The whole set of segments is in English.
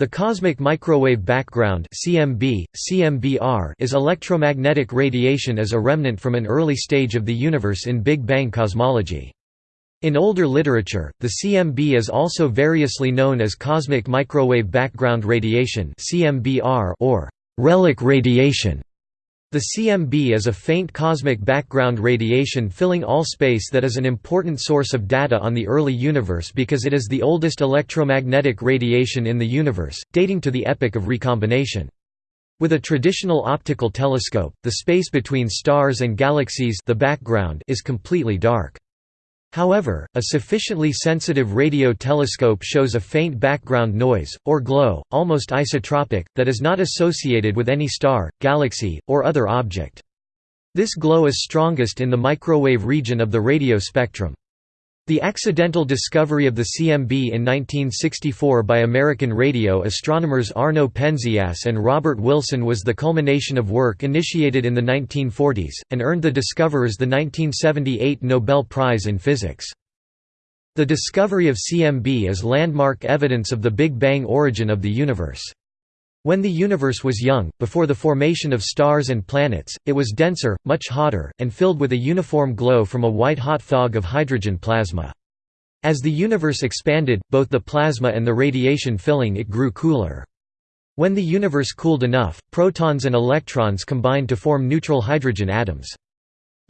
The cosmic microwave background (CMB, CMBR) is electromagnetic radiation as a remnant from an early stage of the universe in Big Bang cosmology. In older literature, the CMB is also variously known as cosmic microwave background radiation (CMBR) or relic radiation. The CMB is a faint cosmic background radiation filling all space that is an important source of data on the early universe because it is the oldest electromagnetic radiation in the universe, dating to the epoch of recombination. With a traditional optical telescope, the space between stars and galaxies the background is completely dark. However, a sufficiently sensitive radio telescope shows a faint background noise, or glow, almost isotropic, that is not associated with any star, galaxy, or other object. This glow is strongest in the microwave region of the radio spectrum. The accidental discovery of the CMB in 1964 by American radio astronomers Arno Penzias and Robert Wilson was the culmination of work initiated in the 1940s, and earned the discoverers the 1978 Nobel Prize in Physics. The discovery of CMB is landmark evidence of the Big Bang origin of the universe. When the universe was young, before the formation of stars and planets, it was denser, much hotter, and filled with a uniform glow from a white-hot fog of hydrogen plasma. As the universe expanded, both the plasma and the radiation filling it grew cooler. When the universe cooled enough, protons and electrons combined to form neutral hydrogen atoms.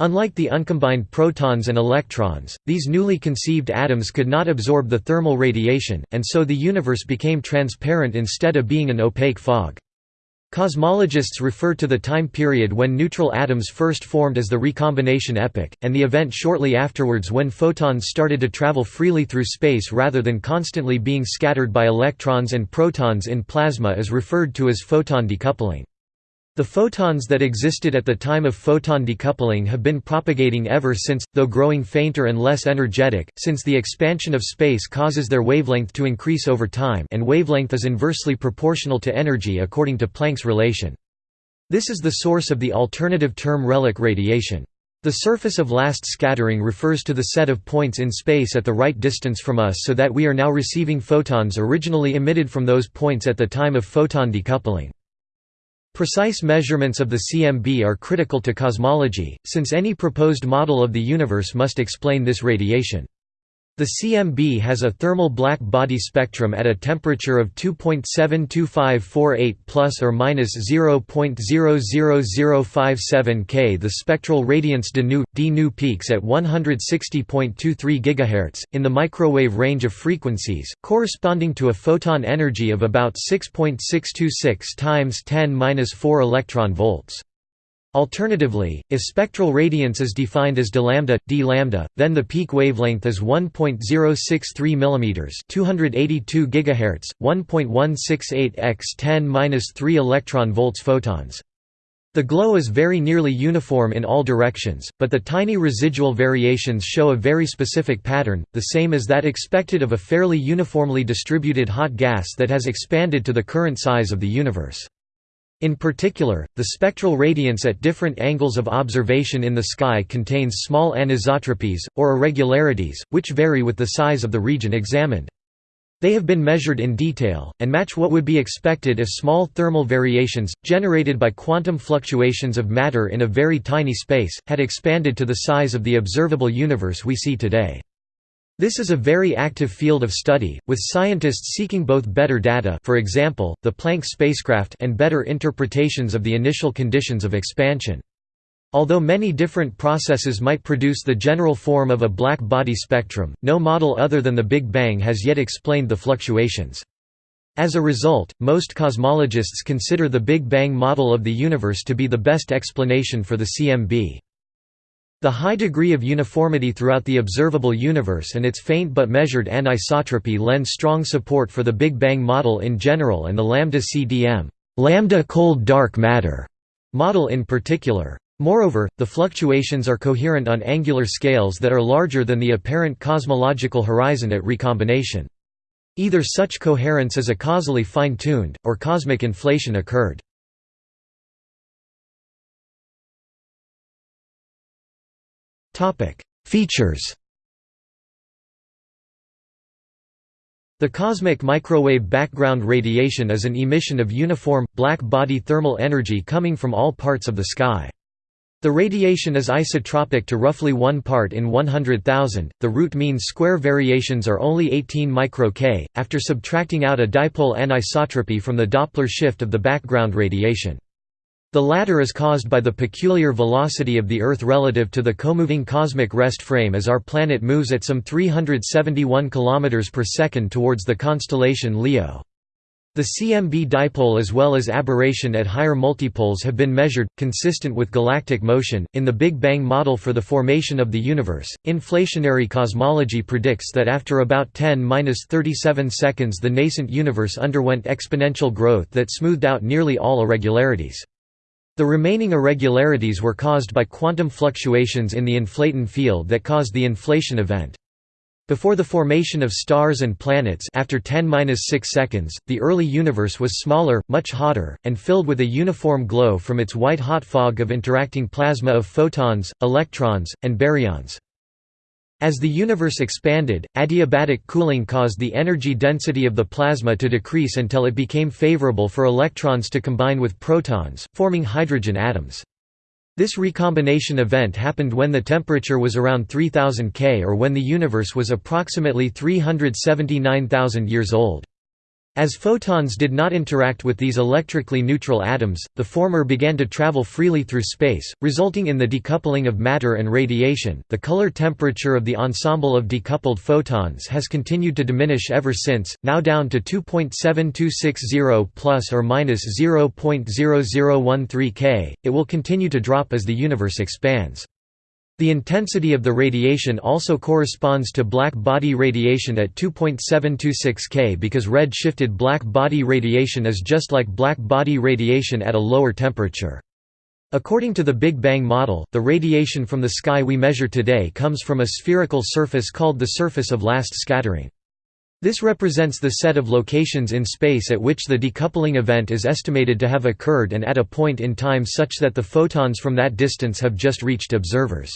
Unlike the uncombined protons and electrons, these newly conceived atoms could not absorb the thermal radiation, and so the universe became transparent instead of being an opaque fog. Cosmologists refer to the time period when neutral atoms first formed as the recombination epoch, and the event shortly afterwards when photons started to travel freely through space rather than constantly being scattered by electrons and protons in plasma is referred to as photon decoupling. The photons that existed at the time of photon decoupling have been propagating ever since, though growing fainter and less energetic, since the expansion of space causes their wavelength to increase over time and wavelength is inversely proportional to energy according to Planck's relation. This is the source of the alternative term relic radiation. The surface of last scattering refers to the set of points in space at the right distance from us so that we are now receiving photons originally emitted from those points at the time of photon decoupling. Precise measurements of the CMB are critical to cosmology, since any proposed model of the universe must explain this radiation. The CMB has a thermal black body spectrum at a temperature of 2.72548 plus or minus 0.00057 K. The spectral radiance de nu d nu peaks at 160.23 GHz in the microwave range of frequencies, corresponding to a photon energy of about 6.626 times 10^-4 electron volts. Alternatively, if spectral radiance is defined as d lambda, d lambda, then the peak wavelength is 1.063 mm, 282 GHz, 1.168 x 10^-3 electron volts photons. The glow is very nearly uniform in all directions, but the tiny residual variations show a very specific pattern, the same as that expected of a fairly uniformly distributed hot gas that has expanded to the current size of the universe. In particular, the spectral radiance at different angles of observation in the sky contains small anisotropies, or irregularities, which vary with the size of the region examined. They have been measured in detail, and match what would be expected if small thermal variations, generated by quantum fluctuations of matter in a very tiny space, had expanded to the size of the observable universe we see today. This is a very active field of study, with scientists seeking both better data for example, the Planck spacecraft and better interpretations of the initial conditions of expansion. Although many different processes might produce the general form of a black body spectrum, no model other than the Big Bang has yet explained the fluctuations. As a result, most cosmologists consider the Big Bang model of the universe to be the best explanation for the CMB. The high degree of uniformity throughout the observable universe and its faint but measured anisotropy lend strong support for the Big Bang model in general and the lambda CDM lambda cold dark matter model in particular. Moreover, the fluctuations are coherent on angular scales that are larger than the apparent cosmological horizon at recombination. Either such coherence is a causally fine-tuned, or cosmic inflation occurred. Features The cosmic microwave background radiation is an emission of uniform, black body thermal energy coming from all parts of the sky. The radiation is isotropic to roughly 1 part in 100,000. The root mean square variations are only 18 micro K, after subtracting out a dipole anisotropy from the Doppler shift of the background radiation. The latter is caused by the peculiar velocity of the Earth relative to the comoving cosmic rest frame as our planet moves at some 371 km per second towards the constellation Leo. The CMB dipole as well as aberration at higher multipoles have been measured, consistent with galactic motion. In the Big Bang model for the formation of the universe, inflationary cosmology predicts that after about 10-37 seconds the nascent universe underwent exponential growth that smoothed out nearly all irregularities. The remaining irregularities were caused by quantum fluctuations in the inflaton field that caused the inflation event. Before the formation of stars and planets after 10-6 seconds, the early universe was smaller, much hotter, and filled with a uniform glow from its white-hot fog of interacting plasma of photons, electrons, and baryons. As the universe expanded, adiabatic cooling caused the energy density of the plasma to decrease until it became favorable for electrons to combine with protons, forming hydrogen atoms. This recombination event happened when the temperature was around 3000 K or when the universe was approximately 379,000 years old. As photons did not interact with these electrically neutral atoms, the former began to travel freely through space, resulting in the decoupling of matter and radiation. The color temperature of the ensemble of decoupled photons has continued to diminish ever since, now down to 2.7260 plus or minus 0.0013 K. It will continue to drop as the universe expands. The intensity of the radiation also corresponds to black body radiation at 2.726 K because red-shifted black body radiation is just like black body radiation at a lower temperature. According to the Big Bang model, the radiation from the sky we measure today comes from a spherical surface called the surface of last scattering. This represents the set of locations in space at which the decoupling event is estimated to have occurred and at a point in time such that the photons from that distance have just reached observers.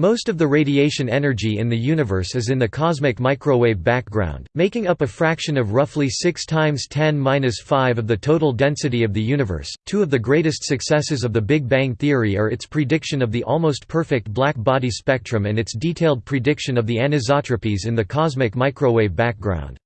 Most of the radiation energy in the universe is in the cosmic microwave background, making up a fraction of roughly 6 times 10^-5 of the total density of the universe. Two of the greatest successes of the Big Bang theory are its prediction of the almost perfect black body spectrum and its detailed prediction of the anisotropies in the cosmic microwave background.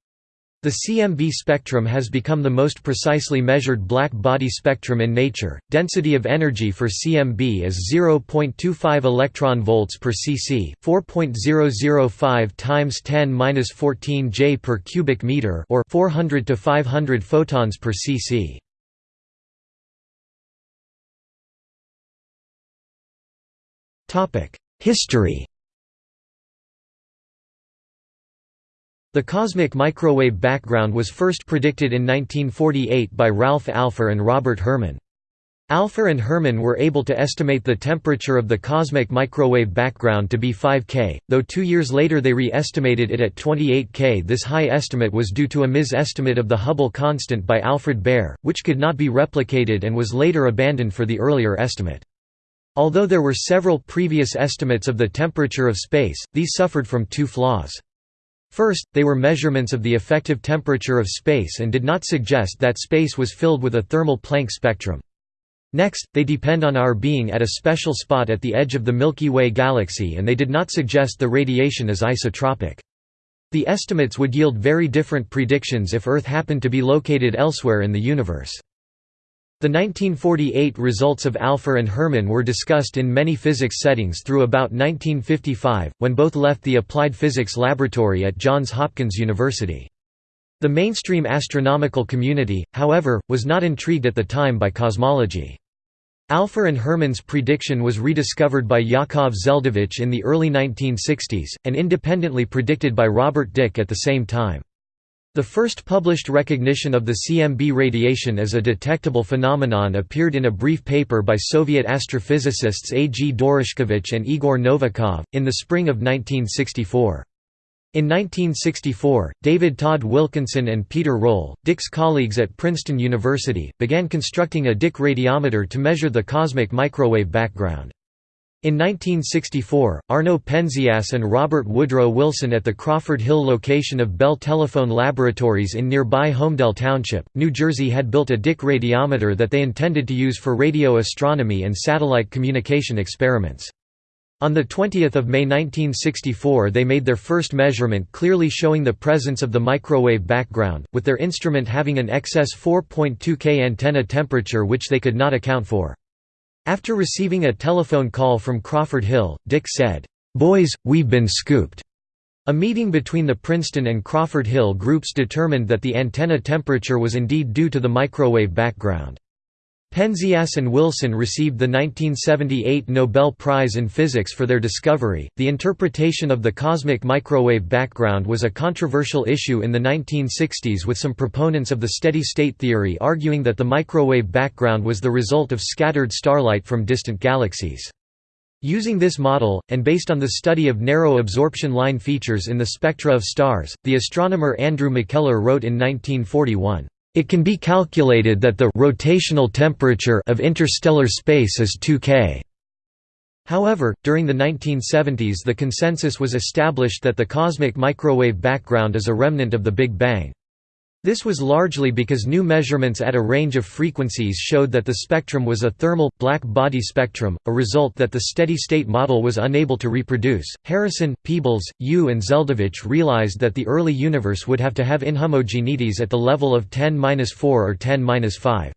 The CMB spectrum has become the most precisely measured black body spectrum in nature. Density of energy for CMB is 0.25 electron volts per cc, 4.005 times 10^-14 J per cubic meter or 400 to 500 photons per cc. Topic: History The cosmic microwave background was first predicted in 1948 by Ralph Alpher and Robert Herman. Alpher and Herman were able to estimate the temperature of the cosmic microwave background to be 5 K, though two years later they re-estimated it at 28 K. This high estimate was due to a mis-estimate of the Hubble constant by Alfred Behr, which could not be replicated and was later abandoned for the earlier estimate. Although there were several previous estimates of the temperature of space, these suffered from two flaws. First, they were measurements of the effective temperature of space and did not suggest that space was filled with a thermal Planck spectrum. Next, they depend on our being at a special spot at the edge of the Milky Way galaxy and they did not suggest the radiation is isotropic. The estimates would yield very different predictions if Earth happened to be located elsewhere in the universe. The 1948 results of Alpher and Herman were discussed in many physics settings through about 1955, when both left the Applied Physics Laboratory at Johns Hopkins University. The mainstream astronomical community, however, was not intrigued at the time by cosmology. Alpher and Herman's prediction was rediscovered by Yakov Zeldovich in the early 1960s, and independently predicted by Robert Dicke at the same time. The first published recognition of the CMB radiation as a detectable phenomenon appeared in a brief paper by Soviet astrophysicists A. G. Doroshkevich and Igor Novikov, in the spring of 1964. In 1964, David Todd Wilkinson and Peter Roll, Dicke's colleagues at Princeton University, began constructing a Dicke radiometer to measure the cosmic microwave background. In 1964, Arno Penzias and Robert Woodrow Wilson at the Crawford Hill location of Bell Telephone Laboratories in nearby Holmdel Township, New Jersey had built a Dicke radiometer that they intended to use for radio astronomy and satellite communication experiments. On 20 May 1964 they made their first measurement clearly showing the presence of the microwave background, with their instrument having an excess 4.2 K antenna temperature which they could not account for. After receiving a telephone call from Crawford Hill, Dicke said, "'Boys, we've been scooped." A meeting between the Princeton and Crawford Hill groups determined that the antenna temperature was indeed due to the microwave background. Penzias and Wilson received the 1978 Nobel Prize in Physics for their discovery. The interpretation of the cosmic microwave background was a controversial issue in the 1960s, with some proponents of the steady state theory arguing that the microwave background was the result of scattered starlight from distant galaxies. Using this model, and based on the study of narrow absorption line features in the spectra of stars, the astronomer Andrew McKellar wrote in 1941. It can be calculated that the rotational temperature of interstellar space is 2 K. However, during the 1970s the consensus was established that the cosmic microwave background is a remnant of the Big Bang. This was largely because new measurements at a range of frequencies showed that the spectrum was a thermal, black body spectrum, a result that the steady state model was unable to reproduce. Harrison, Peebles, Yu, and Zeldovich realized that the early universe would have to have inhomogeneities at the level of 10 4 or 10 5.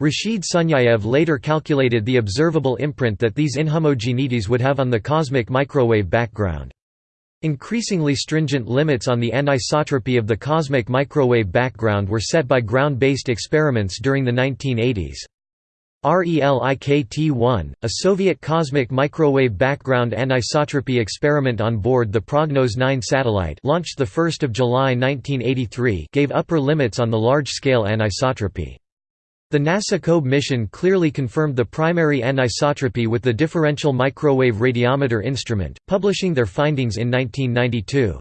Rashid Sunyaev later calculated the observable imprint that these inhomogeneities would have on the cosmic microwave background. Increasingly stringent limits on the anisotropy of the cosmic microwave background were set by ground-based experiments during the 1980s. RELIKT-1, a Soviet cosmic microwave background anisotropy experiment on board the Prognoz 9 satellite launched 1 July 1983 gave upper limits on the large-scale anisotropy. The NASA COBE mission clearly confirmed the primary anisotropy with the differential microwave radiometer instrument, publishing their findings in 1992.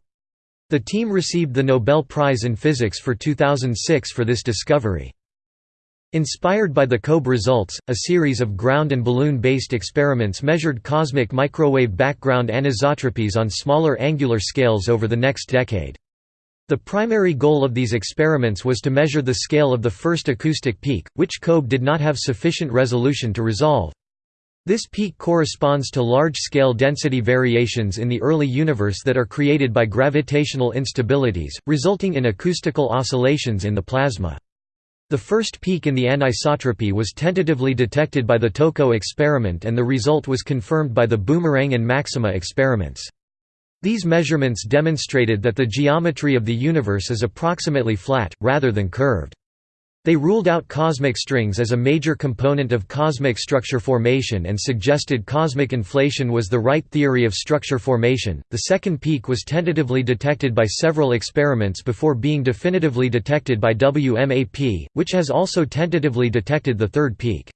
The team received the Nobel Prize in Physics for 2006 for this discovery. Inspired by the COBE results, a series of ground and balloon-based experiments measured cosmic microwave background anisotropies on smaller angular scales over the next decade. The primary goal of these experiments was to measure the scale of the first acoustic peak, which COBE did not have sufficient resolution to resolve. This peak corresponds to large-scale density variations in the early universe that are created by gravitational instabilities, resulting in acoustical oscillations in the plasma. The first peak in the anisotropy was tentatively detected by the TOCO experiment and the result was confirmed by the Boomerang and Maxima experiments. These measurements demonstrated that the geometry of the universe is approximately flat, rather than curved. They ruled out cosmic strings as a major component of cosmic structure formation and suggested cosmic inflation was the right theory of structure formation. The second peak was tentatively detected by several experiments before being definitively detected by WMAP, which has also tentatively detected the third peak.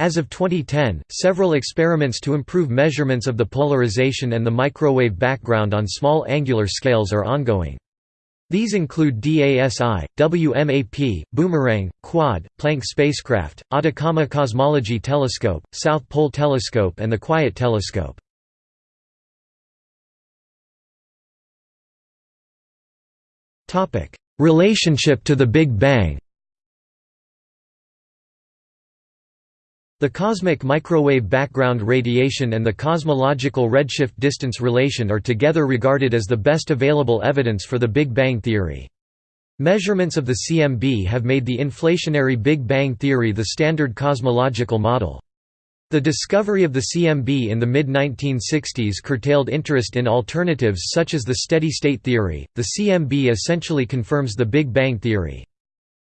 As of 2010, several experiments to improve measurements of the polarization and the microwave background on small angular scales are ongoing. These include DASI, WMAP, Boomerang, Quad, Planck spacecraft, Atacama Cosmology Telescope, South Pole Telescope and the Quiet Telescope. Relationship to the Big Bang The cosmic microwave background radiation and the cosmological redshift distance relation are together regarded as the best available evidence for the Big Bang theory. Measurements of the CMB have made the inflationary Big Bang theory the standard cosmological model. The discovery of the CMB in the mid-1960s curtailed interest in alternatives such as the steady-state theory. The CMB essentially confirms the Big Bang theory.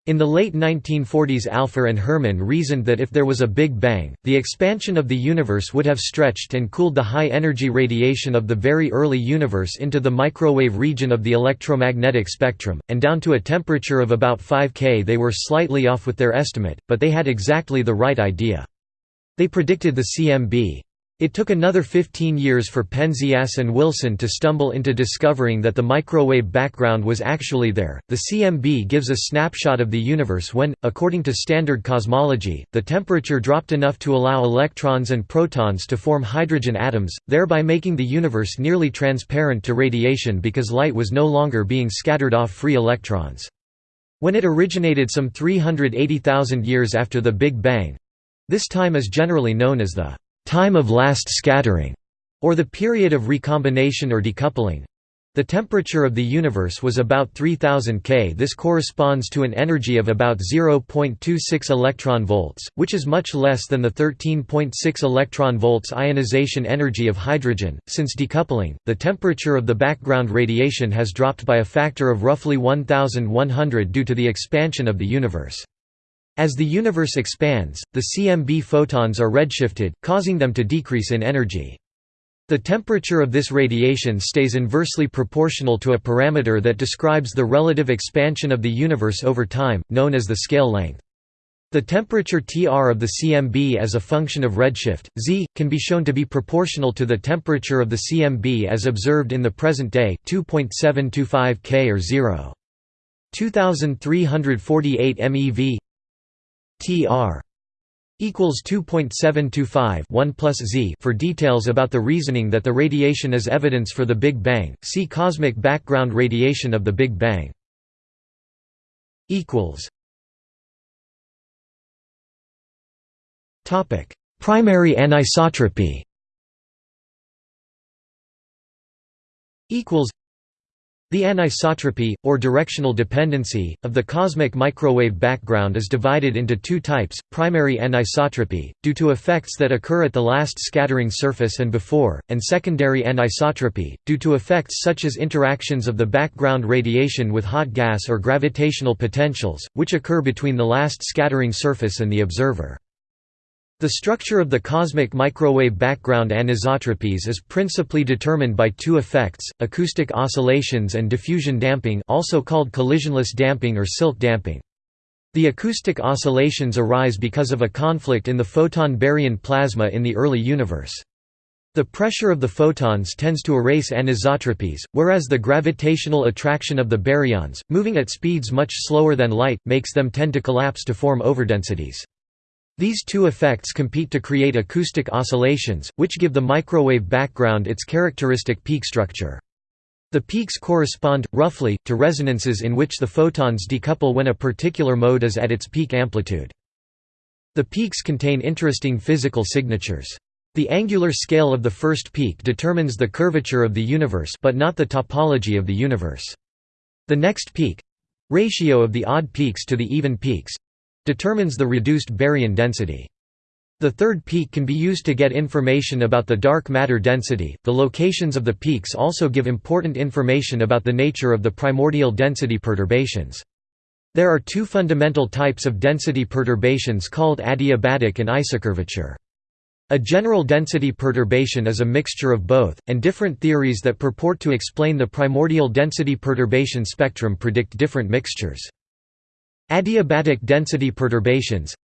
In the late 1940s Alpher and Herman reasoned that if there was a Big Bang, the expansion of the universe would have stretched and cooled the high-energy radiation of the very early universe into the microwave region of the electromagnetic spectrum, and down to a temperature of about 5 K. They were slightly off with their estimate, but they had exactly the right idea. They predicted the CMB. It took another 15 years for Penzias and Wilson to stumble into discovering that the microwave background was actually there. The CMB gives a snapshot of the universe when, according to standard cosmology, the temperature dropped enough to allow electrons and protons to form hydrogen atoms, thereby making the universe nearly transparent to radiation because light was no longer being scattered off free electrons. When it originated some 380,000 years after the Big Bang this time is generally known as the time of last scattering, or the period of recombination or decoupling. The temperature of the universe was about 3000 K. This corresponds to an energy of about 0.26 electron volts, which is much less than the 13.6 electron volts ionization energy of hydrogen. Since decoupling, the temperature of the background radiation has dropped by a factor of roughly 1100 due to the expansion of the universe. As the universe expands, the CMB photons are redshifted, causing them to decrease in energy. The temperature of this radiation stays inversely proportional to a parameter that describes the relative expansion of the universe over time, known as the scale length. The temperature Tr of the CMB as a function of redshift, z, can be shown to be proportional to the temperature of the CMB as observed in the present day 2.725 K or 0. 2348 MeV Tr equals 2.725 1 plus z for details about the reasoning that the radiation is evidence for the Big Bang. See cosmic background radiation of the Big Bang. equals Topic: Primary anisotropy. Equals the anisotropy, or directional dependency, of the cosmic microwave background is divided into two types, primary anisotropy, due to effects that occur at the last scattering surface and before, and secondary anisotropy, due to effects such as interactions of the background radiation with hot gas or gravitational potentials, which occur between the last scattering surface and the observer. The structure of the cosmic microwave background anisotropies is principally determined by two effects, acoustic oscillations and diffusion damping also called collisionless damping or Silk damping. The acoustic oscillations arise because of a conflict in the photon-baryon plasma in the early universe. The pressure of the photons tends to erase anisotropies, whereas the gravitational attraction of the baryons, moving at speeds much slower than light, makes them tend to collapse to form overdensities. These two effects compete to create acoustic oscillations, which give the microwave background its characteristic peak structure. The peaks correspond, roughly, to resonances in which the photons decouple when a particular mode is at its peak amplitude. The peaks contain interesting physical signatures. The angular scale of the first peak determines the curvature of the universe but not the topology of the universe. The next peak—ratio of the odd peaks to the even peaks, determines the reduced baryon density. The third peak can be used to get information about the dark matter density. The locations of the peaks also give important information about the nature of the primordial density perturbations. There are two fundamental types of density perturbations called adiabatic and isocurvature. A general density perturbation is a mixture of both, and different theories that purport to explain the primordial density perturbation spectrum predict different mixtures. Adiabatic density perturbations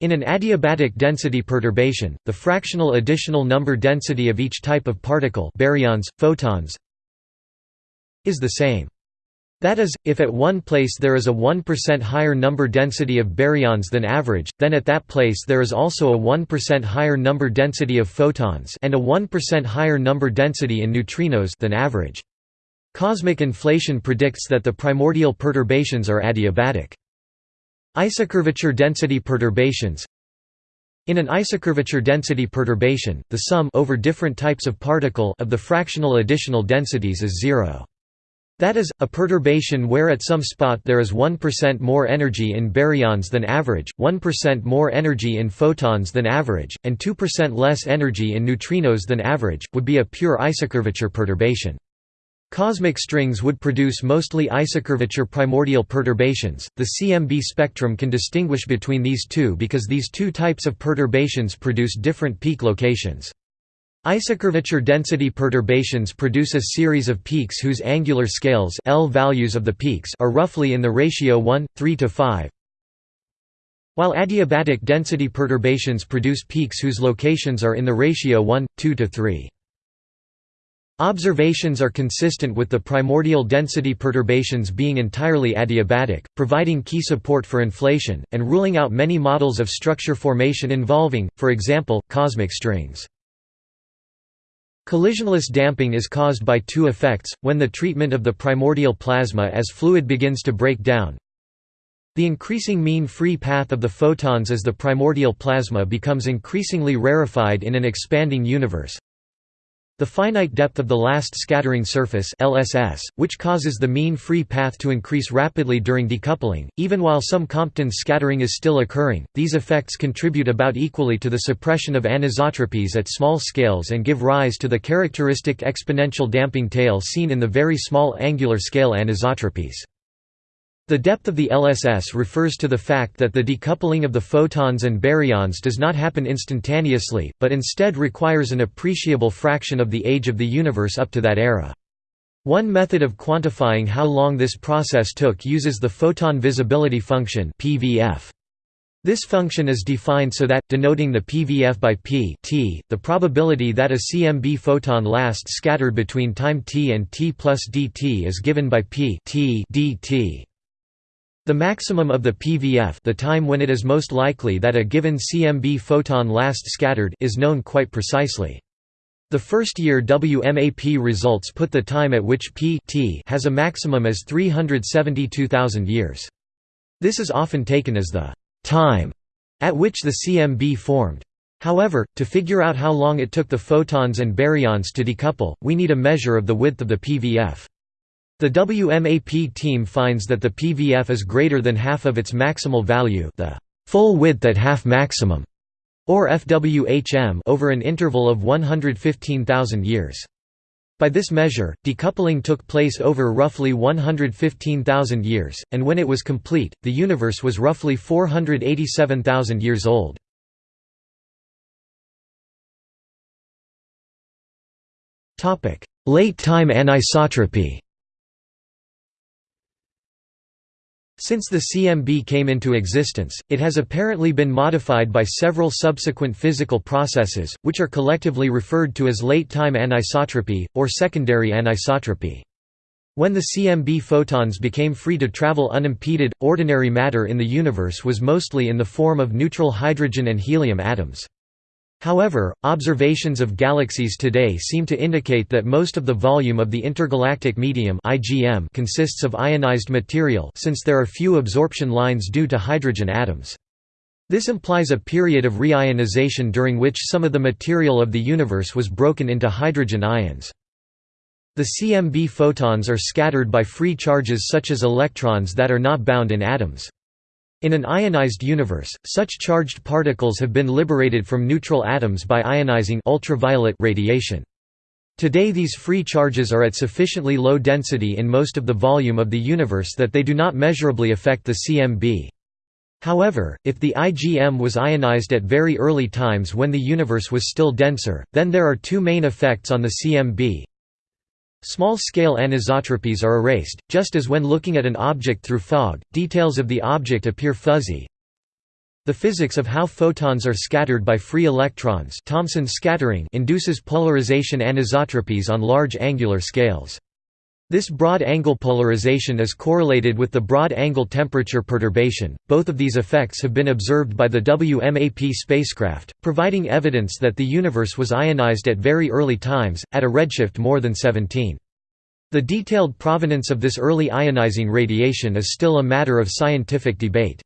In an adiabatic density perturbation, the fractional additional number density of each type of particle baryons, photons is the same. That is, if at one place there is a 1% higher number density of baryons than average, then at that place there is also a 1% higher number density of photons and a 1% higher number density in neutrinos than average. Cosmic inflation predicts that the primordial perturbations are adiabatic. Isocurvature density perturbations In an isocurvature density perturbation, the sum over different types of particle of the fractional additional densities is zero. That is, a perturbation where at some spot there is 1% more energy in baryons than average, 1% more energy in photons than average, and 2% less energy in neutrinos than average, would be a pure isocurvature perturbation. Cosmic strings would produce mostly isocurvature primordial perturbations. The CMB spectrum can distinguish between these two because these two types of perturbations produce different peak locations. Isocurvature density perturbations produce a series of peaks whose angular scales L values of the peaks are roughly in the ratio 1, 3 to 5, while adiabatic density perturbations produce peaks whose locations are in the ratio 1, 2 to 3. Observations are consistent with the primordial density perturbations being entirely adiabatic, providing key support for inflation, and ruling out many models of structure formation involving, for example, cosmic strings. Collisionless damping is caused by two effects, when the treatment of the primordial plasma as fluid begins to break down. The increasing mean free path of the photons as the primordial plasma becomes increasingly rarefied in an expanding universe, the finite depth of the last scattering surface LSS, which causes the mean free path to increase rapidly during decoupling, even while some Compton scattering is still occurring. These effects contribute about equally to the suppression of anisotropies at small scales and give rise to the characteristic exponential damping tail seen in the very small angular scale anisotropies. The depth of the LSS refers to the fact that the decoupling of the photons and baryons does not happen instantaneously, but instead requires an appreciable fraction of the age of the universe up to that era. One method of quantifying how long this process took uses the photon visibility function PVF. This function is defined so that, denoting the PVF by p t, the probability that a CMB photon lasts scattered between time t and t plus dt is given by p t dt. The maximum of the PVF the time when it is most likely that a given CMB photon last scattered is known quite precisely. The first-year WMAP results put the time at which p t has a maximum as 372,000 years. This is often taken as the «time» at which the CMB formed. However, to figure out how long it took the photons and baryons to decouple, we need a measure of the width of the PVF. The WMAP team finds that the PVF is greater than half of its maximal value the full width at half maximum, or FWHM over an interval of 115,000 years. By this measure, decoupling took place over roughly 115,000 years, and when it was complete, the universe was roughly 487,000 years old. Late time anisotropy Since the CMB came into existence, it has apparently been modified by several subsequent physical processes, which are collectively referred to as late-time anisotropy, or secondary anisotropy. When the CMB photons became free to travel unimpeded, ordinary matter in the universe was mostly in the form of neutral hydrogen and helium atoms. However, observations of galaxies today seem to indicate that most of the volume of the intergalactic medium IGM consists of ionized material since there are few absorption lines due to hydrogen atoms. This implies a period of reionization during which some of the material of the universe was broken into hydrogen ions. The CMB photons are scattered by free charges such as electrons that are not bound in atoms. In an ionized universe, such charged particles have been liberated from neutral atoms by ionizing ultraviolet radiation. Today these free charges are at sufficiently low density in most of the volume of the universe that they do not measurably affect the CMB. However, if the IGM was ionized at very early times when the universe was still denser, then there are two main effects on the CMB. Small-scale anisotropies are erased, just as when looking at an object through fog, details of the object appear fuzzy. The physics of how photons are scattered by free electrons Thomson scattering induces polarization anisotropies on large angular scales. This broad angle polarization is correlated with the broad angle temperature perturbation. Both of these effects have been observed by the WMAP spacecraft, providing evidence that the universe was ionized at very early times, at a redshift more than 17. The detailed provenance of this early ionizing radiation is still a matter of scientific debate.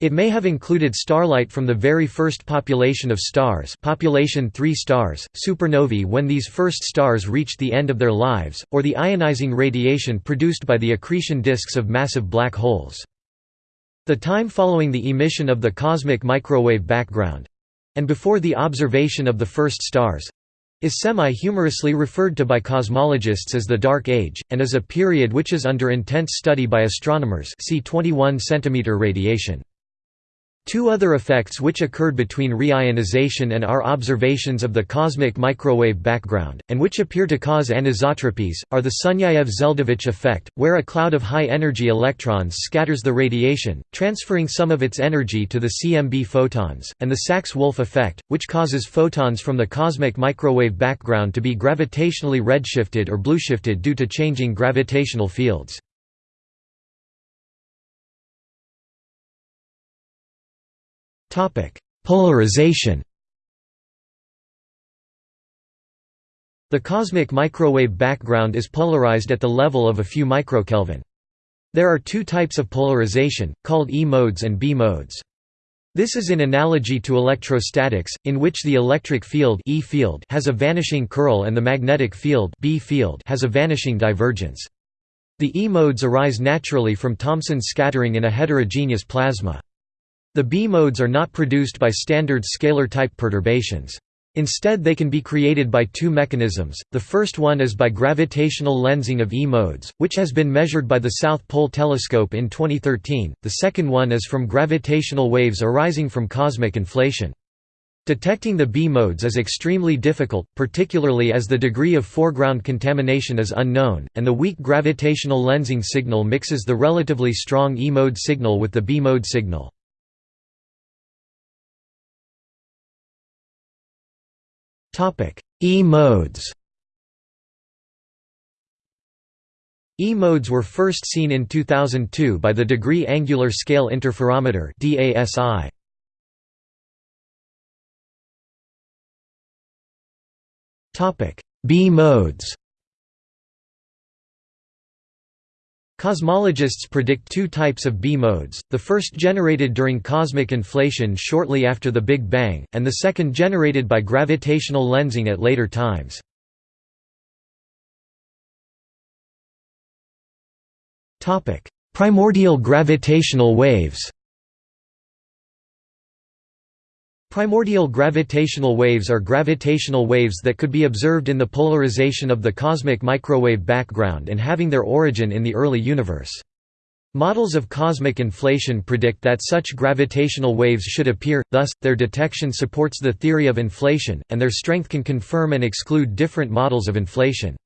It may have included starlight from the very first population of stars population 3 stars, supernovae when these first stars reached the end of their lives, or the ionizing radiation produced by the accretion disks of massive black holes. The time following the emission of the cosmic microwave background—and before the observation of the first stars, is semi-humorously referred to by cosmologists as the Dark Age, and is a period which is under intense study by astronomers see 21 cm radiation. Two other effects which occurred between reionization and our observations of the cosmic microwave background, and which appear to cause anisotropies, are the Sunyaev-Zeldovich effect, where a cloud of high-energy electrons scatters the radiation, transferring some of its energy to the CMB photons, and the Sachs-Wolfe effect, which causes photons from the cosmic microwave background to be gravitationally redshifted or blueshifted due to changing gravitational fields. Polarization The cosmic microwave background is polarized at the level of a few microkelvin. There are two types of polarization, called E modes and B modes. This is in analogy to electrostatics, in which the electric field, e field has a vanishing curl and the magnetic field, B field has a vanishing divergence. The E modes arise naturally from Thomson's scattering in a heterogeneous plasma. The B-modes are not produced by standard scalar-type perturbations. Instead they can be created by two mechanisms, the first one is by gravitational lensing of E-modes, which has been measured by the South Pole Telescope in 2013, the second one is from gravitational waves arising from cosmic inflation. Detecting the B-modes is extremely difficult, particularly as the degree of foreground contamination is unknown, and the weak gravitational lensing signal mixes the relatively strong E-mode signal with the B-mode signal. E-modes. E-modes were first seen in 2002 by the Degree Angular Scale Interferometer DASI. B-modes Cosmologists predict two types of B-modes, the first generated during cosmic inflation shortly after the Big Bang, and the second generated by gravitational lensing at later times. Primordial gravitational waves Primordial gravitational waves are gravitational waves that could be observed in the polarization of the cosmic microwave background and having their origin in the early universe. Models of cosmic inflation predict that such gravitational waves should appear, thus, their detection supports the theory of inflation, and their strength can confirm and exclude different models of inflation.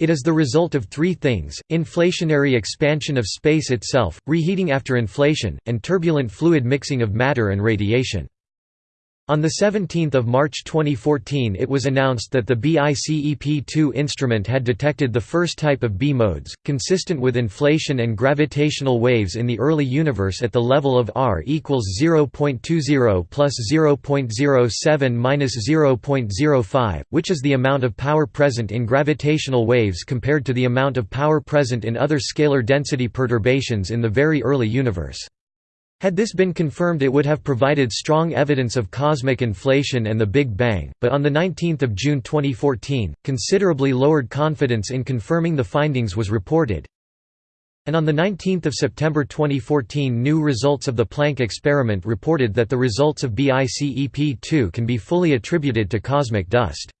It is the result of three things, inflationary expansion of space itself, reheating after inflation, and turbulent fluid mixing of matter and radiation. On 17 March 2014 it was announced that the BICEP-2 instrument had detected the first type of B-modes, consistent with inflation and gravitational waves in the early universe at the level of r equals 0.20 plus 0.07 minus 0.05, which is the amount of power present in gravitational waves compared to the amount of power present in other scalar density perturbations in the very early universe. Had this been confirmed it would have provided strong evidence of cosmic inflation and the Big Bang, but on 19 June 2014, considerably lowered confidence in confirming the findings was reported. And on 19 September 2014 new results of the Planck experiment reported that the results of BICEP-2 can be fully attributed to cosmic dust.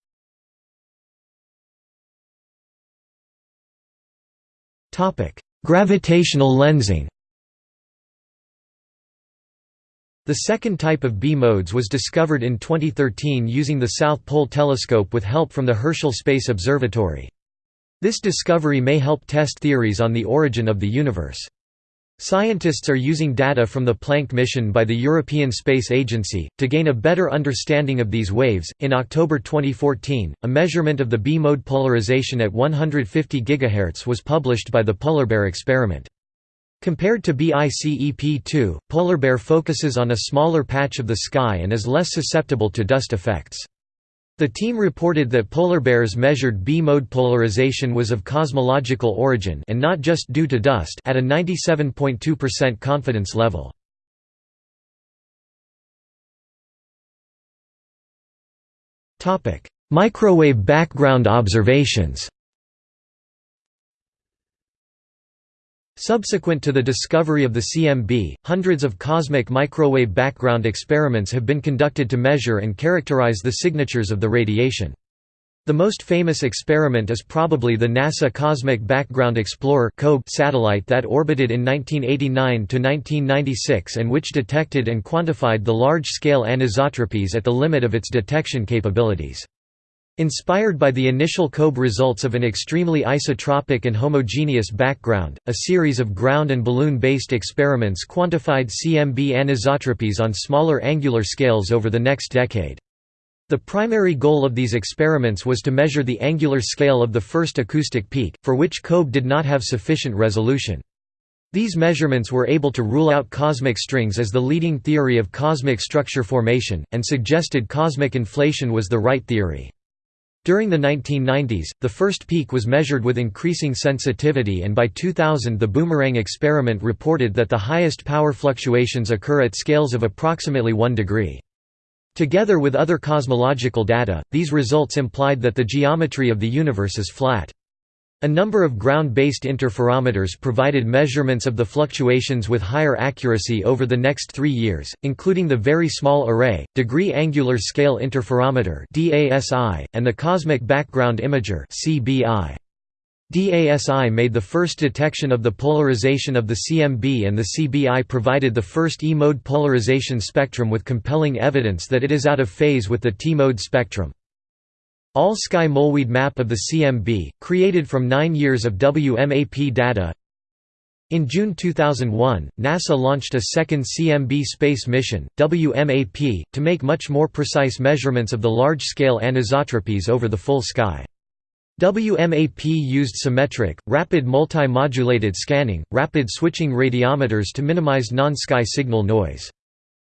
Gravitational lensing The second type of B-modes was discovered in 2013 using the South Pole Telescope with help from the Herschel Space Observatory. This discovery may help test theories on the origin of the universe. Scientists are using data from the Planck mission by the European Space Agency to gain a better understanding of these waves. In October 2014, a measurement of the B-mode polarization at 150 GHz was published by the PolarBear experiment. Compared to BICEP-2, PolarBear focuses on a smaller patch of the sky and is less susceptible to dust effects. The team reported that PolarBear's measured B-mode polarization was of cosmological origin and not just due to dust at a 97.2% confidence level. Microwave background observations Subsequent to the discovery of the CMB, hundreds of cosmic microwave background experiments have been conducted to measure and characterize the signatures of the radiation. The most famous experiment is probably the NASA Cosmic Background Explorer satellite that orbited in 1989–1996 and which detected and quantified the large-scale anisotropies at the limit of its detection capabilities. Inspired by the initial COBE results of an extremely isotropic and homogeneous background, a series of ground and balloon-based experiments quantified CMB anisotropies on smaller angular scales over the next decade. The primary goal of these experiments was to measure the angular scale of the first acoustic peak, for which COBE did not have sufficient resolution. These measurements were able to rule out cosmic strings as the leading theory of cosmic structure formation, and suggested cosmic inflation was the right theory. During the 1990s, the first peak was measured with increasing sensitivity and by 2000 the Boomerang experiment reported that the highest power fluctuations occur at scales of approximately 1 degree. Together with other cosmological data, these results implied that the geometry of the universe is flat. A number of ground-based interferometers provided measurements of the fluctuations with higher accuracy over the next three years, including the Very Small Array, Degree Angular Scale Interferometer and the Cosmic Background Imager. DASI made the first detection of the polarization of the CMB and the CBI provided the first E-mode polarization spectrum with compelling evidence that it is out of phase with the T-mode spectrum. All-sky Mollweide map of the CMB, created from nine years of WMAP data In June 2001, NASA launched a second CMB space mission, WMAP, to make much more precise measurements of the large-scale anisotropies over the full sky. WMAP used symmetric, rapid multi-modulated scanning, rapid switching radiometers to minimize non-sky signal noise.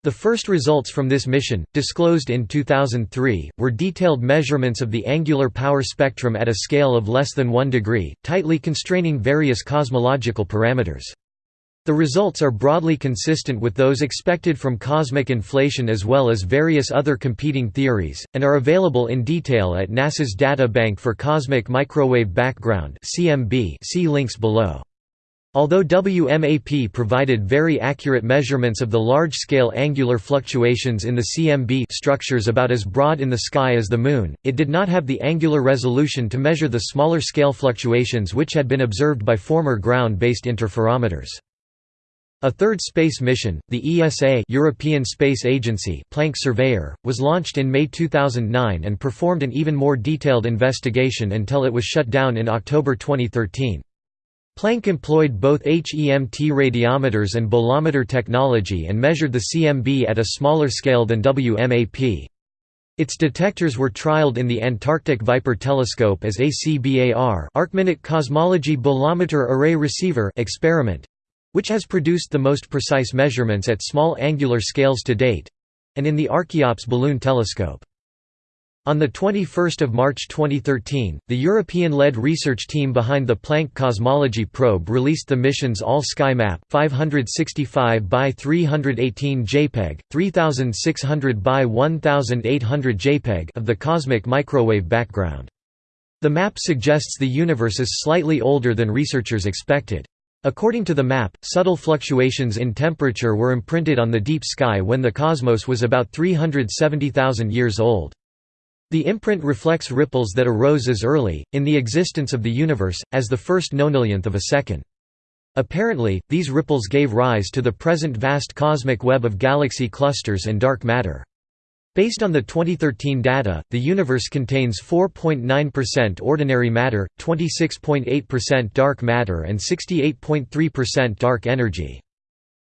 The first results from this mission, disclosed in 2003, were detailed measurements of the angular power spectrum at a scale of less than 1 degree, tightly constraining various cosmological parameters. The results are broadly consistent with those expected from cosmic inflation as well as various other competing theories, and are available in detail at NASA's Data Bank for Cosmic Microwave Background see links below. Although WMAP provided very accurate measurements of the large-scale angular fluctuations in the CMB structures about as broad in the sky as the Moon, it did not have the angular resolution to measure the smaller scale fluctuations which had been observed by former ground-based interferometers. A third space mission, the ESA European Space Agency Planck Surveyor, was launched in May 2009 and performed an even more detailed investigation until it was shut down in October 2013. Planck employed both HEMT radiometers and bolometer technology and measured the CMB at a smaller scale than WMAP. Its detectors were trialed in the Antarctic Viper Telescope as ACBAR Arcminute Cosmology Bolometer Array Receiver experiment, which has produced the most precise measurements at small angular scales to date—and in the Archeops balloon telescope. On 21 March 2013, the European-led research team behind the Planck Cosmology Probe released the mission's all-sky map, 565 by 318 JPEG, 3600 by 1800 JPEG of the cosmic microwave background. The map suggests the universe is slightly older than researchers expected. According to the map, subtle fluctuations in temperature were imprinted on the deep sky when the cosmos was about 370,000 years old. The imprint reflects ripples that arose as early, in the existence of the universe, as the first nonillionth of a second. Apparently, these ripples gave rise to the present vast cosmic web of galaxy clusters and dark matter. Based on the 2013 data, the universe contains 4.9% ordinary matter, 26.8% dark matter and 68.3% dark energy.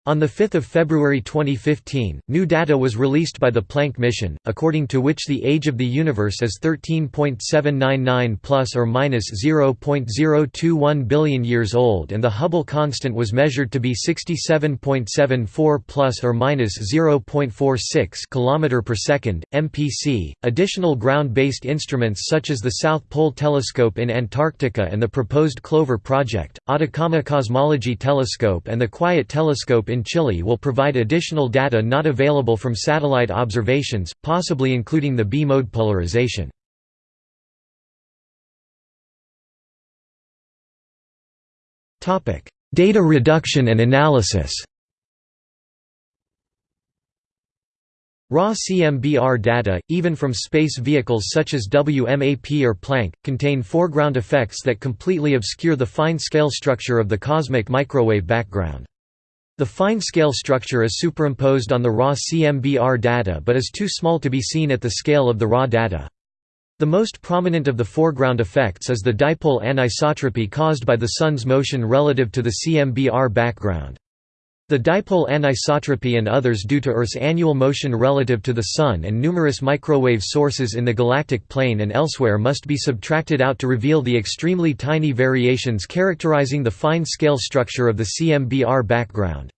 On 5 February 2015, new data was released by the Planck mission, according to which the age of the universe is 13.799 plus or minus 0.021 billion years old and the Hubble constant was measured to be 67.74 plus or minus 0.46 km per second, MPC. Additional ground-based instruments such as the South Pole Telescope in Antarctica and the proposed Clover project, Atacama Cosmology Telescope and the Quiet Telescope in Chile will provide additional data not available from satellite observations, possibly including the B-mode polarization. Data reduction and analysis Raw CMBR data, even from space vehicles such as WMAP or Planck, contain foreground effects that completely obscure the fine-scale structure of the cosmic microwave background. The fine-scale structure is superimposed on the raw CMBR data but is too small to be seen at the scale of the raw data. The most prominent of the foreground effects is the dipole anisotropy caused by the Sun's motion relative to the CMBR background. The dipole anisotropy and others due to Earth's annual motion relative to the Sun and numerous microwave sources in the galactic plane and elsewhere must be subtracted out to reveal the extremely tiny variations characterizing the fine-scale structure of the CMBR background.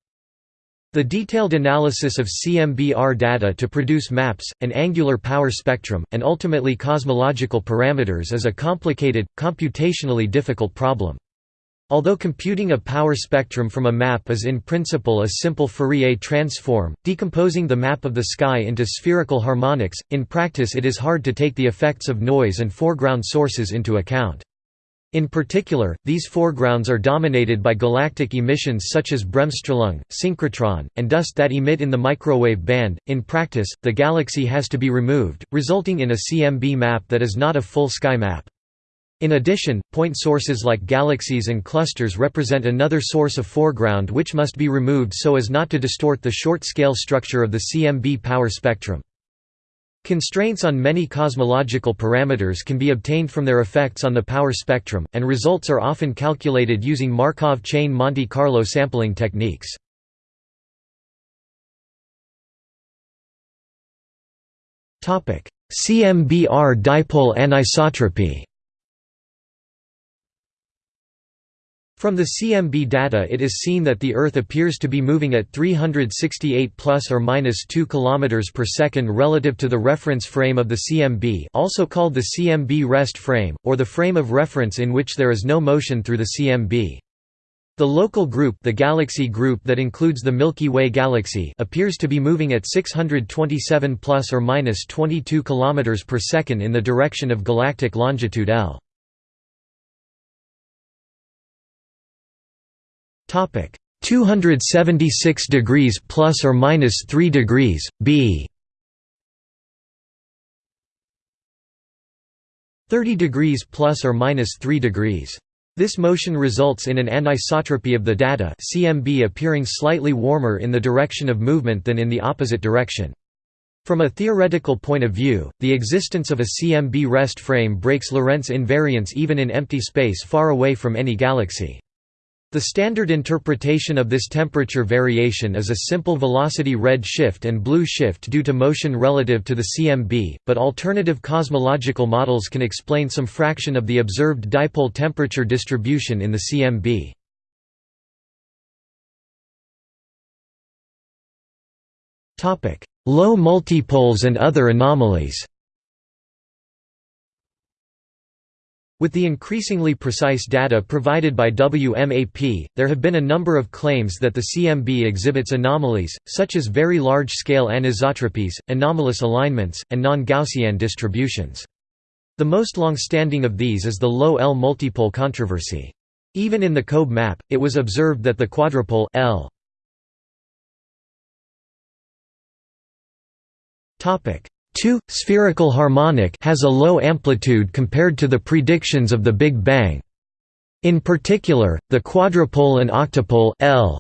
The detailed analysis of CMBR data to produce maps, an angular power spectrum, and ultimately cosmological parameters is a complicated, computationally difficult problem. Although computing a power spectrum from a map is in principle a simple Fourier transform, decomposing the map of the sky into spherical harmonics, in practice it is hard to take the effects of noise and foreground sources into account. In particular, these foregrounds are dominated by galactic emissions such as bremsstrahlung, synchrotron, and dust that emit in the microwave band. In practice, the galaxy has to be removed, resulting in a CMB map that is not a full sky map. In addition, point sources like galaxies and clusters represent another source of foreground which must be removed so as not to distort the short-scale structure of the CMB power spectrum. Constraints on many cosmological parameters can be obtained from their effects on the power spectrum, and results are often calculated using Markov chain Monte Carlo sampling techniques. CMBR dipole anisotropy From the CMB data it is seen that the Earth appears to be moving at 368 plus or minus 2 km per second relative to the reference frame of the CMB also called the CMB rest frame, or the frame of reference in which there is no motion through the CMB. The local group the galaxy group that includes the Milky Way galaxy appears to be moving at 627 plus or minus 22 km per second in the direction of galactic longitude L. Topic 276 degrees plus or minus 3 degrees B 30 degrees plus or minus 3 degrees. This motion results in an anisotropy of the data CMB appearing slightly warmer in the direction of movement than in the opposite direction. From a theoretical point of view, the existence of a CMB rest frame breaks Lorentz invariance even in empty space far away from any galaxy. The standard interpretation of this temperature variation is a simple velocity red shift and blue shift due to motion relative to the CMB, but alternative cosmological models can explain some fraction of the observed dipole temperature distribution in the CMB. Low multipoles and other anomalies With the increasingly precise data provided by WMAP, there have been a number of claims that the CMB exhibits anomalies, such as very large-scale anisotropies, anomalous alignments, and non-Gaussian distributions. The most long-standing of these is the low L multipole controversy. Even in the COBE map, it was observed that the quadrupole L 2 spherical harmonic has a low amplitude compared to the predictions of the Big Bang. In particular, the quadrupole and octupole L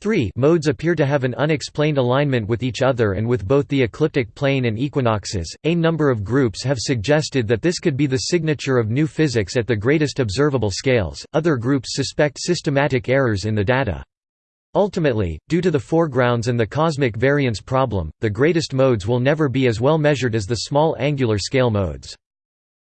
3 modes appear to have an unexplained alignment with each other and with both the ecliptic plane and equinoxes. A number of groups have suggested that this could be the signature of new physics at the greatest observable scales. Other groups suspect systematic errors in the data. Ultimately, due to the foregrounds and the cosmic variance problem, the greatest modes will never be as well measured as the small angular scale modes.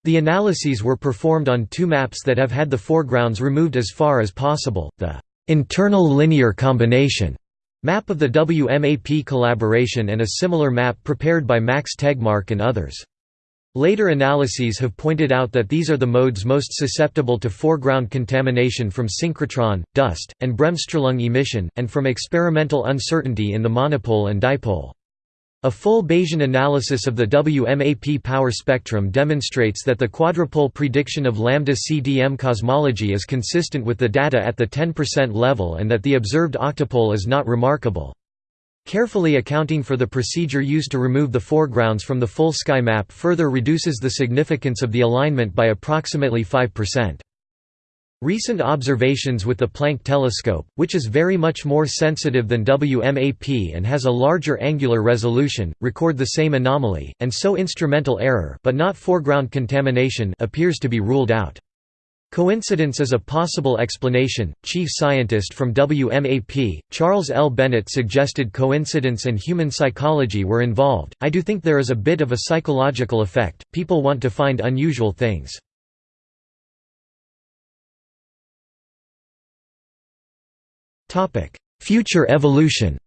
The analyses were performed on two maps that have had the foregrounds removed as far as possible, the «internal linear combination» map of the WMAP collaboration and a similar map prepared by Max Tegmark and others. Later analyses have pointed out that these are the modes most susceptible to foreground contamination from synchrotron, dust, and bremsstrahlung emission, and from experimental uncertainty in the monopole and dipole. A full Bayesian analysis of the WMAP power spectrum demonstrates that the quadrupole prediction of lambda CDM cosmology is consistent with the data at the 10% level and that the observed octopole is not remarkable. Carefully accounting for the procedure used to remove the foregrounds from the full sky map further reduces the significance of the alignment by approximately 5%. Recent observations with the Planck telescope, which is very much more sensitive than WMAP and has a larger angular resolution, record the same anomaly, and so instrumental error but not foreground contamination appears to be ruled out. Coincidence is a possible explanation. Chief scientist from WMAP, Charles L. Bennett suggested coincidence and human psychology were involved. I do think there is a bit of a psychological effect, people want to find unusual things. Future evolution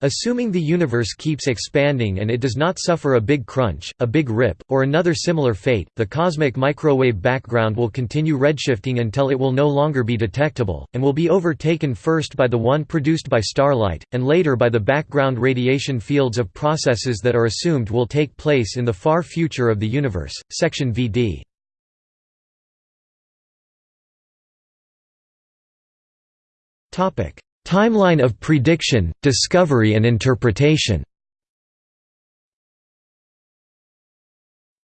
Assuming the universe keeps expanding and it does not suffer a big crunch, a big rip, or another similar fate, the cosmic microwave background will continue redshifting until it will no longer be detectable, and will be overtaken first by the one produced by starlight, and later by the background radiation fields of processes that are assumed will take place in the far future of the universe. Section VD Timeline of prediction, discovery and interpretation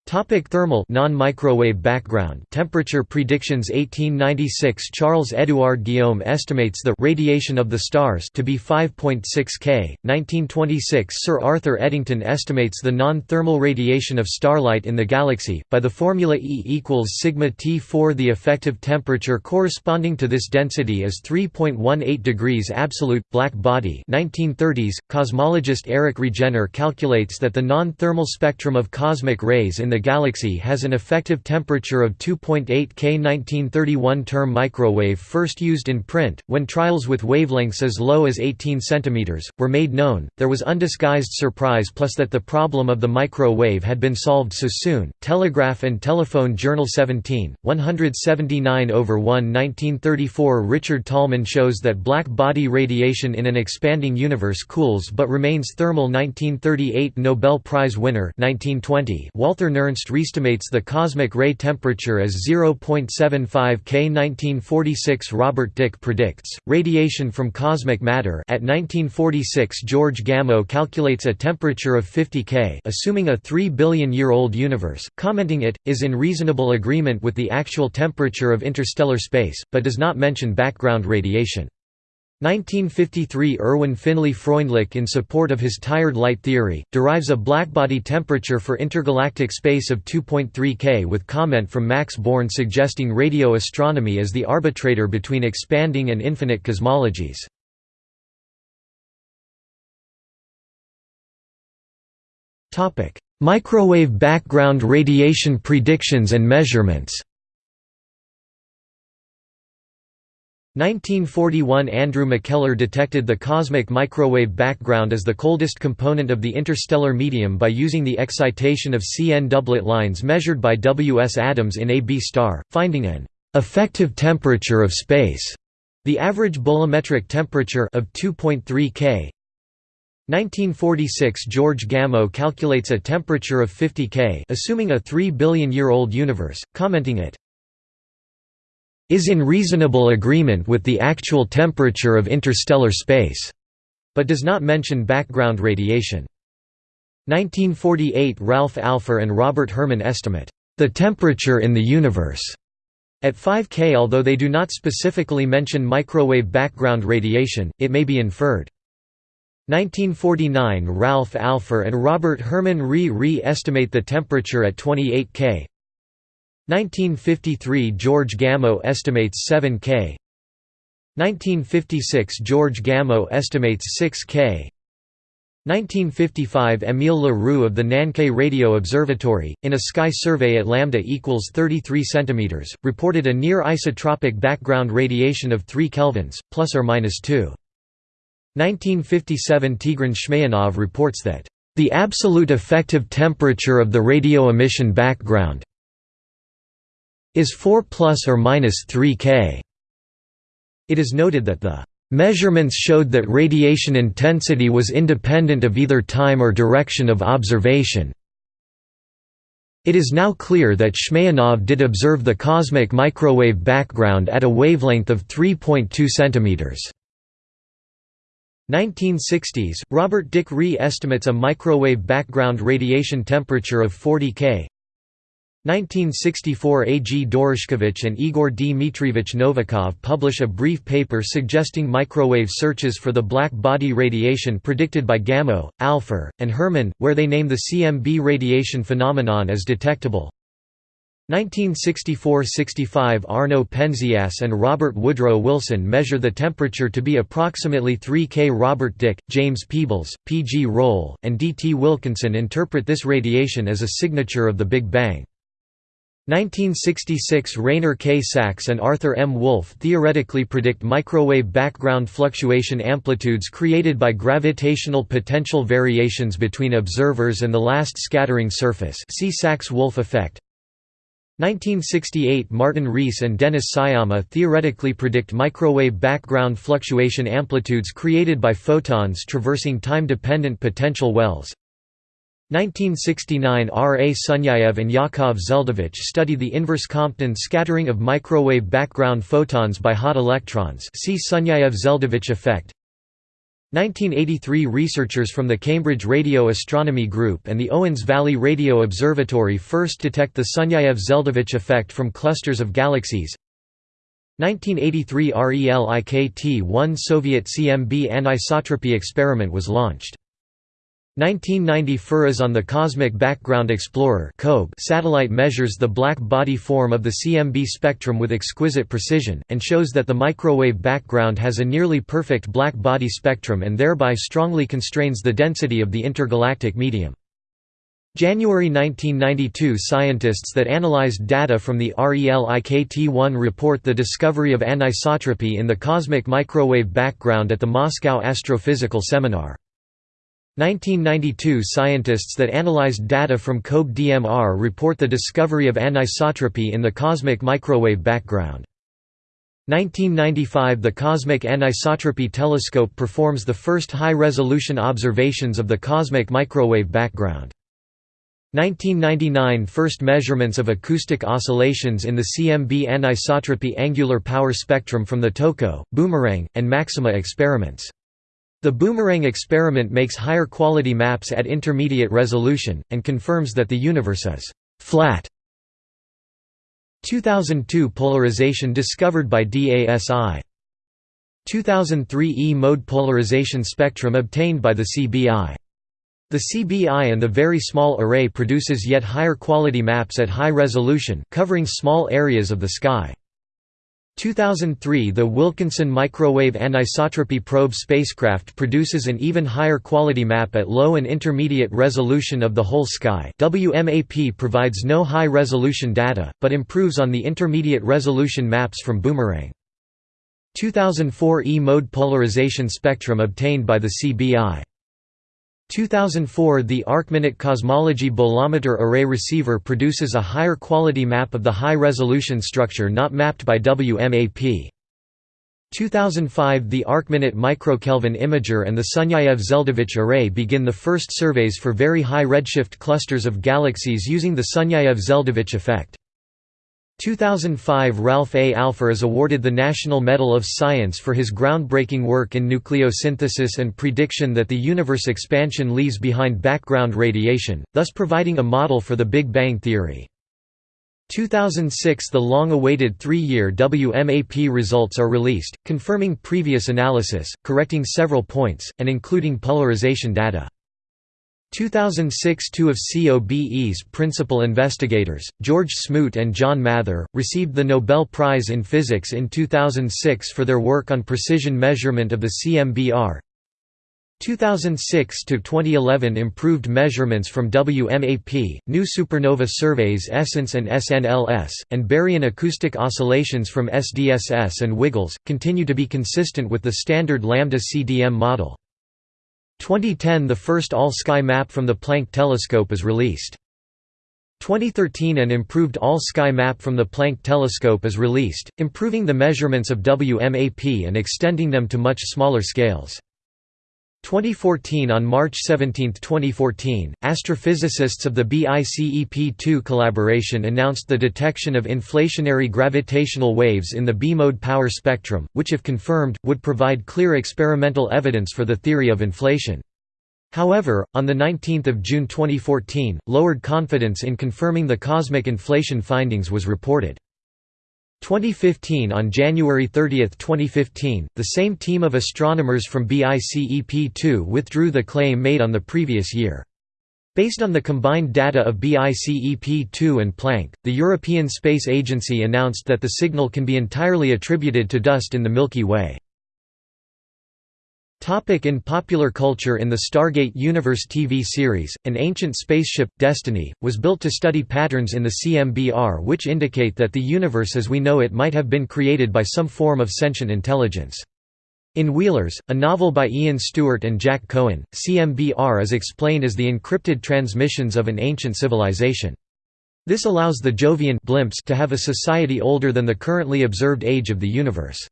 Topic thermal non-microwave background. Temperature predictions 1896 Charles Édouard Guillaume estimates the radiation of the stars to be 5.6 K. 1926 Sir Arthur Eddington estimates the non-thermal radiation of starlight in the galaxy by the formula E equals sigma T4 the effective temperature corresponding to this density is 3.18 degrees absolute. Black body 1930s cosmologist Eric Regener calculates that the non-thermal spectrum of cosmic rays in the galaxy has an effective temperature of 2.8 K. 1931 term microwave first used in print, when trials with wavelengths as low as 18 cm, were made known, there was undisguised surprise plus that the problem of the microwave had been solved so soon. Telegraph and Telephone Journal 17, 179 over 1 1934 Richard Tolman shows that black body radiation in an expanding universe cools but remains thermal 1938 Nobel Prize winner 1920 Walther Nernst Ernst reestimates the cosmic ray temperature as 0.75 K. 1946 Robert Dicke predicts, radiation from cosmic matter at 1946 George Gamow calculates a temperature of 50 K assuming a 3 billion year old universe, commenting it, is in reasonable agreement with the actual temperature of interstellar space, but does not mention background radiation. 1953 Erwin Finlay Freundlich in support of his tired light theory, derives a blackbody temperature for intergalactic space of 2.3 K with comment from Max Born suggesting radio astronomy as the arbitrator between expanding and infinite cosmologies. Microwave background radiation predictions and measurements 1941 Andrew McKellar detected the cosmic microwave background as the coldest component of the interstellar medium by using the excitation of CN doublet lines measured by W. S. Adams in a B star, finding an effective temperature of space, the average bolometric temperature of 2.3 K. 1946 George Gamow calculates a temperature of 50 K assuming a 3 billion year old universe, commenting it is in reasonable agreement with the actual temperature of interstellar space, but does not mention background radiation. 1948 Ralph Alpher and Robert Herman estimate the temperature in the universe at 5 K. Although they do not specifically mention microwave background radiation, it may be inferred. 1949 Ralph Alpher and Robert Herman re-re estimate the temperature at 28 K. 1953 George Gamow estimates 7 K 1956 George Gamow estimates 6 K 1955 Émile Le Roux of the Nançay Radio Observatory, in a sky survey at lambda equals 33 cm, reported a near isotropic background radiation of 3 kelvins, plus or minus 2. 1957 Tigran Shmaonov reports that, "...the absolute effective temperature of the radio emission background is 4 plus or minus 3 K. It is noted that the Measurements showed that radiation intensity was independent of either time or direction of observation. It is now clear that Shmaonov did observe the cosmic microwave background at a wavelength of 3.2 cm. 1960s, Robert Dicke Ree estimates a microwave background radiation temperature of 40 K. 1964 A. G. Doroshkevich and Igor Dmitrievich Novikov publish a brief paper suggesting microwave searches for the black body radiation predicted by Gamow, Alpher, and Herman, where they name the CMB radiation phenomenon as detectable. 1964–65 Arno Penzias and Robert Woodrow Wilson measure the temperature to be approximately 3 K. Robert Dicke, James Peebles, P. G. Roll, and D. T. Wilkinson interpret this radiation as a signature of the Big Bang. 1966 Rainer K. Sachs and Arthur M. Wolfe theoretically predict microwave background fluctuation amplitudes created by gravitational potential variations between observers and the last scattering surface see Sachs–Wolfe effect. 1968 Martin Rees and Dennis Sciama theoretically predict microwave background fluctuation amplitudes created by photons traversing time-dependent potential wells. 1969 R. A. Sunyaev and Yakov Zeldovich study the inverse Compton scattering of microwave background photons by hot electrons see Sunyaev-Zeldovich effect. 1983 Researchers from the Cambridge Radio Astronomy Group and the Owens Valley Radio Observatory first detect the Sunyaev-Zeldovich effect from clusters of galaxies 1983 RELIKT-1 Soviet CMB anisotropy experiment was launched. 1990 FIRAS on the Cosmic Background Explorer satellite measures the black body form of the CMB spectrum with exquisite precision, and shows that the microwave background has a nearly perfect black body spectrum and thereby strongly constrains the density of the intergalactic medium. January 1992 Scientists that analyzed data from the RELIKT-1 report the discovery of anisotropy in the cosmic microwave background at the Moscow Astrophysical Seminar. 1992 Scientists that analyzed data from COBE-DMR report the discovery of anisotropy in the cosmic microwave background. 1995 The Cosmic Anisotropy Telescope performs the first high-resolution observations of the cosmic microwave background. 1999 First measurements of acoustic oscillations in the CMB anisotropy angular power spectrum from the TOCO, Boomerang, and Maxima experiments. The Boomerang experiment makes higher quality maps at intermediate resolution, and confirms that the universe is «flat». 2002 polarization discovered by DASI 2003 E-mode polarization spectrum obtained by the CBI. The CBI and the Very Small Array produces yet higher quality maps at high resolution, covering small areas of the sky. 2003 The Wilkinson Microwave Anisotropy Probe spacecraft produces an even higher quality map at low and intermediate resolution of the whole sky WMAP provides no high-resolution data, but improves on the intermediate resolution maps from Boomerang. 2004 E-mode polarization spectrum obtained by the CBI 2004 The ArcMinute Cosmology Bolometer Array Receiver produces a higher quality map of the high-resolution structure not mapped by WMAP. 2005 The ArcMinute Microkelvin Imager and the Sunyaev-Zeldovich Array begin the first surveys for very high redshift clusters of galaxies using the Sunyaev-Zeldovich effect. 2005 Ralph A. Alpher is awarded the National Medal of Science for his groundbreaking work in nucleosynthesis and prediction that the universe expansion leaves behind background radiation, thus providing a model for the Big Bang theory. 2006 – The long-awaited three-year WMAP results are released, confirming previous analysis, correcting several points, and including polarization data. 2006 Two of COBE's principal investigators, George Smoot and John Mather, received the Nobel Prize in Physics in 2006 for their work on precision measurement of the CMBR. 2006 to 2011 improved measurements from WMAP, new supernova surveys ESSENCE and SNLS, and baryon acoustic oscillations from SDSS and WiggleZ, continue to be consistent with the standard lambda CDM model. 2010 – The first all-sky map from the Planck telescope is released. 2013 An improved all-sky map from the Planck telescope is released, improving the measurements of WMAP and extending them to much smaller scales. 2014 On March 17, 2014, astrophysicists of the BICEP2 collaboration announced the detection of inflationary gravitational waves in the B-mode power spectrum, which if confirmed, would provide clear experimental evidence for the theory of inflation. However, on 19 June 2014, lowered confidence in confirming the cosmic inflation findings was reported. 2015 On January 30, 2015, the same team of astronomers from BICEP2 withdrew the claim made on the previous year. Based on the combined data of BICEP2 and Planck, the European Space Agency announced that the signal can be entirely attributed to dust in the Milky Way. Topic in popular culture In the Stargate Universe TV series, an ancient spaceship, Destiny, was built to study patterns in the CMBR which indicate that the universe as we know it might have been created by some form of sentient intelligence. In Wheelers, a novel by Ian Stewart and Jack Cohen, CMBR is explained as the encrypted transmissions of an ancient civilization. This allows the Jovian blimps to have a society older than the currently observed age of the universe.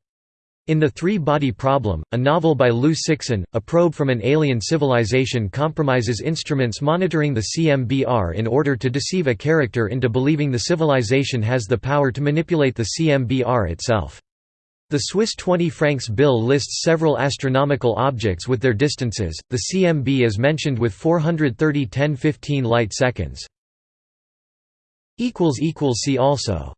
In The Three-Body Problem, a novel by Liu Cixin, a probe from an alien civilization compromises instruments monitoring the CMBR in order to deceive a character into believing the civilization has the power to manipulate the CMBR itself. The Swiss 20 francs bill lists several astronomical objects with their distances, the CMB is mentioned with 430 1015 light seconds. See also